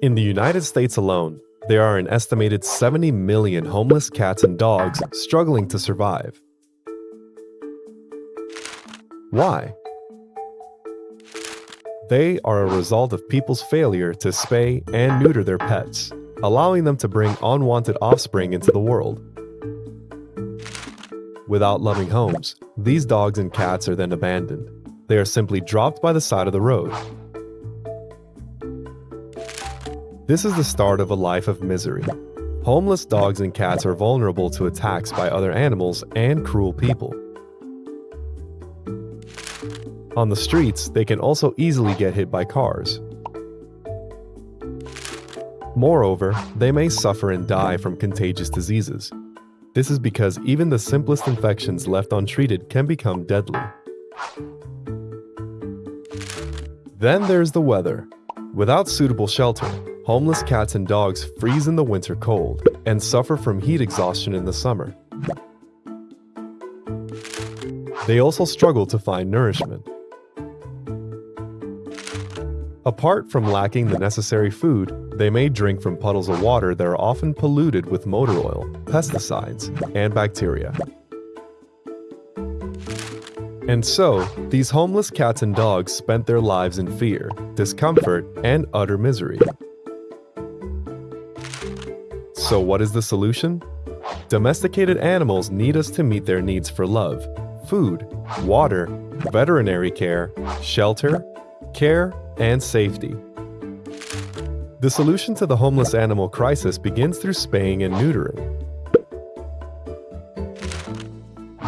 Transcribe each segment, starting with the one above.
In the United States alone, there are an estimated 70 million homeless cats and dogs struggling to survive. Why? They are a result of people's failure to spay and neuter their pets, allowing them to bring unwanted offspring into the world. Without loving homes, these dogs and cats are then abandoned. They are simply dropped by the side of the road. This is the start of a life of misery. Homeless dogs and cats are vulnerable to attacks by other animals and cruel people. On the streets, they can also easily get hit by cars. Moreover, they may suffer and die from contagious diseases. This is because even the simplest infections left untreated can become deadly. Then there's the weather. Without suitable shelter, homeless cats and dogs freeze in the winter cold and suffer from heat exhaustion in the summer. They also struggle to find nourishment. Apart from lacking the necessary food, they may drink from puddles of water that are often polluted with motor oil, pesticides, and bacteria. And so, these homeless cats and dogs spent their lives in fear, discomfort, and utter misery. So what is the solution? Domesticated animals need us to meet their needs for love, food, water, veterinary care, shelter, care, and safety. The solution to the homeless animal crisis begins through spaying and neutering.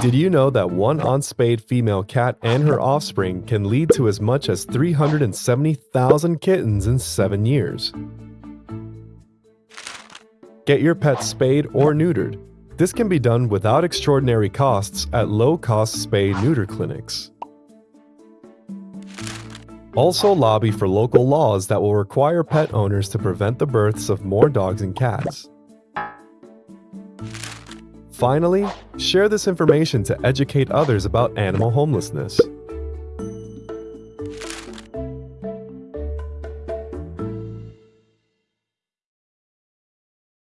Did you know that one unspayed female cat and her offspring can lead to as much as 370,000 kittens in 7 years? Get your pet spayed or neutered. This can be done without extraordinary costs at low-cost spay-neuter clinics. Also lobby for local laws that will require pet owners to prevent the births of more dogs and cats. Finally, share this information to educate others about animal homelessness.